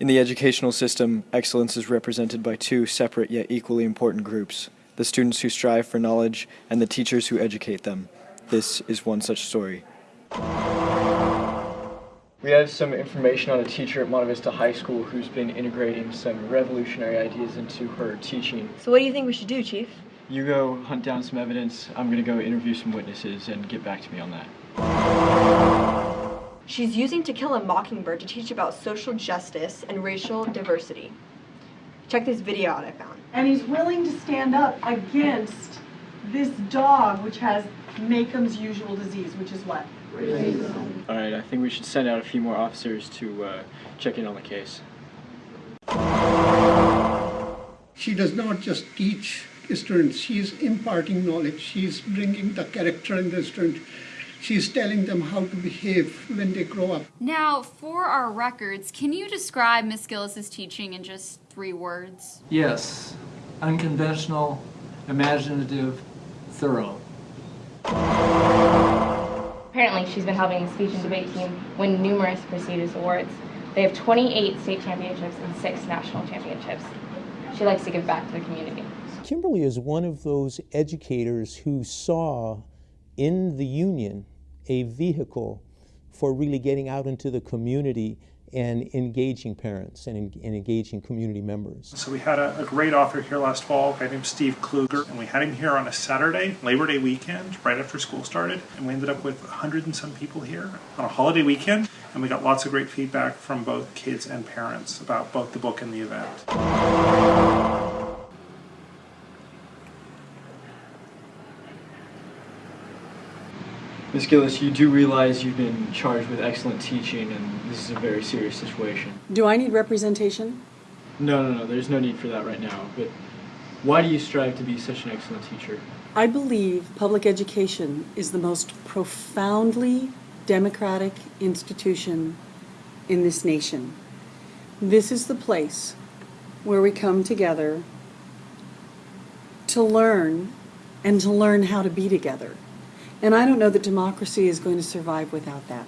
In the educational system, excellence is represented by two separate yet equally important groups the students who strive for knowledge and the teachers who educate them. This is one such story. We have some information on a teacher at Monte Vista High School who's been integrating some revolutionary ideas into her teaching. So what do you think we should do, Chief? You go hunt down some evidence. I'm going to go interview some witnesses and get back to me on that. She's using To Kill a Mockingbird to teach about social justice and racial diversity. Check this video out I found. And he's willing to stand up against this dog which has Makum's usual disease, which is what? All right, I think we should send out a few more officers to uh, check in on the case. She does not just teach students, she is imparting knowledge, she is bringing the character in the student, she is telling them how to behave when they grow up. Now, for our records, can you describe Miss Gillis's teaching in just three words? Yes, unconventional, imaginative, thorough. Apparently, she's been helping the speech and debate team win numerous prestigious awards. They have 28 state championships and six national championships. She likes to give back to the community. Kimberly is one of those educators who saw in the union a vehicle for really getting out into the community and engaging parents and, and engaging community members. So we had a, a, great author here last fall, a guy named Steve Kluger, and we had him here on a Saturday, Labor Day weekend, right after school started, and we ended up with a hundred and some people here on a holiday weekend, and we got lots of great feedback from both kids and parents about both the book and the event. Ms. Gillis, you do realize you've been charged with excellent teaching and this is a very serious situation. Do I need representation? No, no, no, there's no need for that right now. But why do you strive to be such an excellent teacher? I believe public education is the most profoundly democratic institution in this nation. This is the place where we come together to learn and to learn how to be together. And I don't know that democracy is going to survive without that.